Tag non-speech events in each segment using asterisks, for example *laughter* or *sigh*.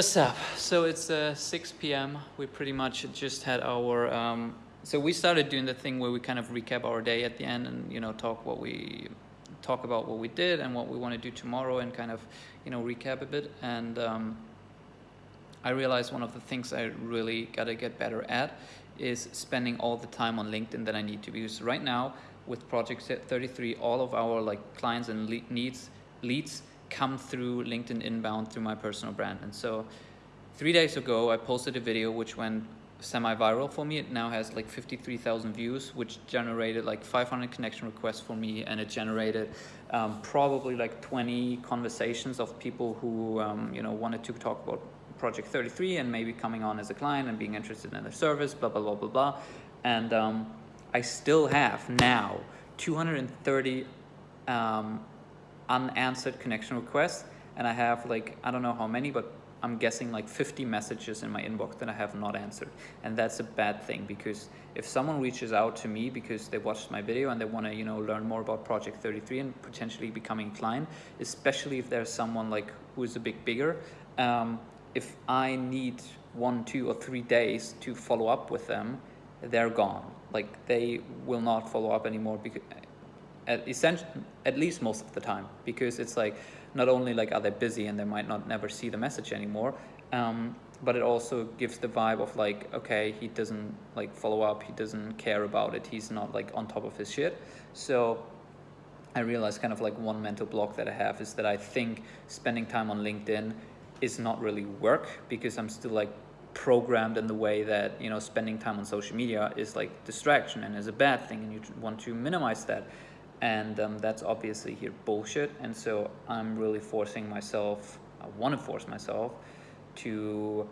What's up? So it's uh, 6 p.m. We pretty much just had our. Um, so we started doing the thing where we kind of recap our day at the end and you know talk what we talk about what we did and what we want to do tomorrow and kind of you know recap a bit and. Um, I realized one of the things I really gotta get better at is spending all the time on LinkedIn that I need to because right now with Project 33 all of our like clients and le needs leads come through LinkedIn inbound through my personal brand and so three days ago I posted a video which went semi-viral for me it now has like 53,000 views which generated like 500 connection requests for me and it generated um, probably like 20 conversations of people who um, you know wanted to talk about Project 33 and maybe coming on as a client and being interested in their service, blah, blah, blah, blah, blah. And um, I still have now 230 um, unanswered connection requests. And I have like, I don't know how many, but I'm guessing like 50 messages in my inbox that I have not answered. And that's a bad thing because if someone reaches out to me because they watched my video and they want to, you know, learn more about Project 33 and potentially becoming a client, especially if there's someone like who is a bit bigger, um, if I need one, two, or three days to follow up with them, they're gone. Like they will not follow up anymore because at at least most of the time because it's like not only like are they busy and they might not never see the message anymore um, but it also gives the vibe of like okay he doesn't like follow up he doesn't care about it he's not like on top of his shit. So I realized kind of like one mental block that I have is that I think spending time on LinkedIn is not really work because I'm still like programmed in the way that you know spending time on social media is like distraction and is a bad thing and you want to minimize that and um, that's obviously here bullshit and so I'm really forcing myself I want to force myself to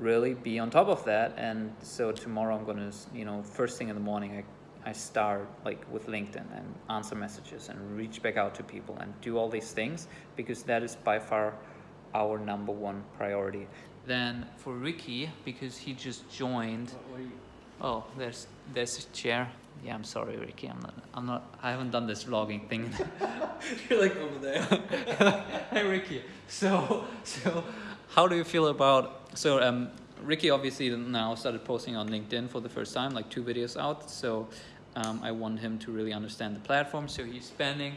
really be on top of that and so tomorrow I'm gonna you know first thing in the morning I, I start like with LinkedIn and answer messages and reach back out to people and do all these things because that is by far our number one priority. Then for Ricky, because he just joined. Oh, there's there's a chair. Yeah, I'm sorry, Ricky. I'm not. I'm not. I haven't done this vlogging thing. *laughs* You're like over there. *laughs* hey, Ricky. So so, how do you feel about so um Ricky obviously now started posting on LinkedIn for the first time, like two videos out. So um, I want him to really understand the platform. So he's spending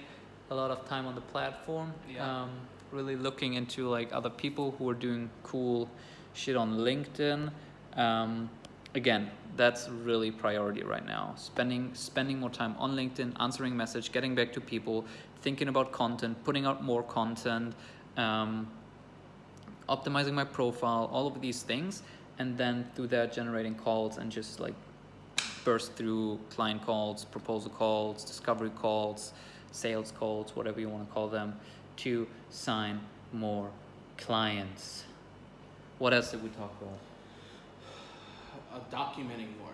a lot of time on the platform. Yeah. Um, really looking into like other people who are doing cool shit on LinkedIn. Um, again, that's really priority right now. Spending spending more time on LinkedIn, answering message, getting back to people, thinking about content, putting out more content, um, optimizing my profile, all of these things, and then through that generating calls and just like burst through client calls, proposal calls, discovery calls, sales calls, whatever you want to call them to sign more clients. What else did we talk about? Uh, documenting more.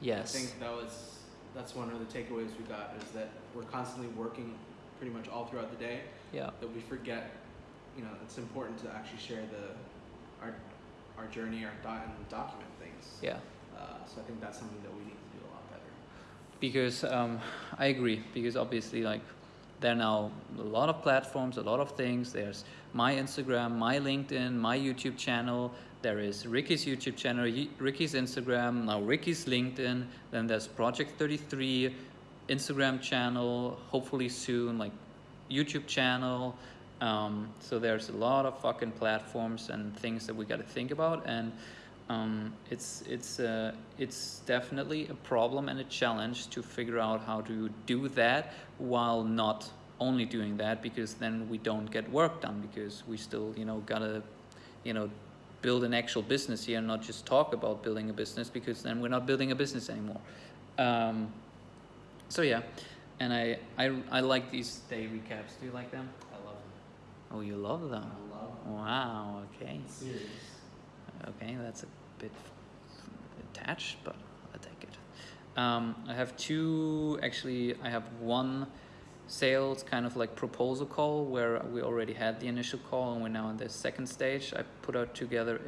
Yes. I think that was that's one of the takeaways we got is that we're constantly working pretty much all throughout the day. Yeah. That we forget, you know, it's important to actually share the our our journey, our dot and document things. Yeah. Uh, so I think that's something that we need to do a lot better. Because um, I agree. Because obviously, like there are now a lot of platforms, a lot of things. There's my Instagram, my LinkedIn, my YouTube channel. There is Ricky's YouTube channel, Ricky's Instagram, now Ricky's LinkedIn. Then there's Project 33 Instagram channel, hopefully soon, like YouTube channel. Um, so there's a lot of fucking platforms and things that we got to think about. And um, it's it's uh, it's definitely a problem and a challenge to figure out how to do that while not only doing that because then we don't get work done because we still you know gotta you know build an actual business here and not just talk about building a business because then we're not building a business anymore. Um, so yeah. And I, I I like these day recaps do you like them? I love them. Oh you love them? I love them. Wow okay. Serious. Okay, that's a bit attached, but I'll take it. Um, I have two, actually, I have one sales kind of like proposal call where we already had the initial call and we're now in the second stage. I put out together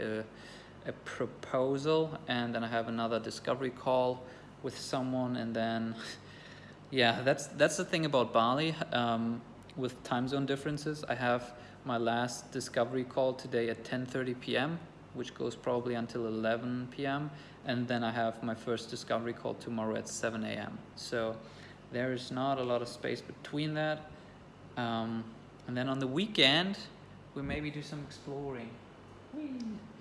a, a proposal and then I have another discovery call with someone and then, *laughs* yeah, that's, that's the thing about Bali um, with time zone differences. I have my last discovery call today at 10:30 p.m., which goes probably until 11 p.m., and then I have my first discovery call tomorrow at 7 a.m. So there is not a lot of space between that. Um, and then on the weekend, we maybe do some exploring.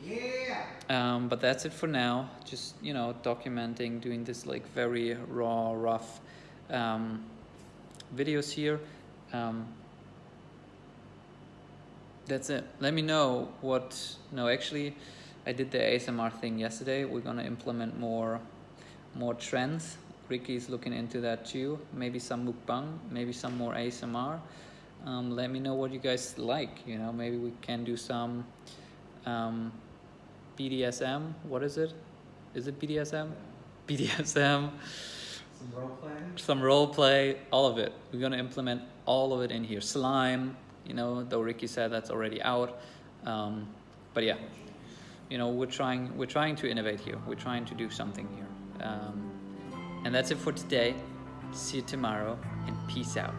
Yeah. Um, but that's it for now. Just you know, documenting, doing this like very raw, rough um, videos here. Um, that's it. Let me know what. No, actually, I did the ASMR thing yesterday. We're gonna implement more, more trends. Ricky's looking into that too. Maybe some mukbang, maybe some more ASMR. Um, let me know what you guys like. You know, maybe we can do some um, BDSM. What is it? Is it BDSM? BDSM. Some role play. Some role play. All of it. We're gonna implement all of it in here. Slime. You know, though Ricky said that's already out. Um, but yeah, you know, we're trying. We're trying to innovate here. We're trying to do something here. Um, and that's it for today. See you tomorrow, and peace out.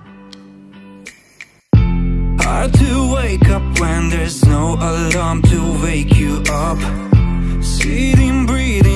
Hard to wake up when there's no alarm to wake you up. Sitting, breathing,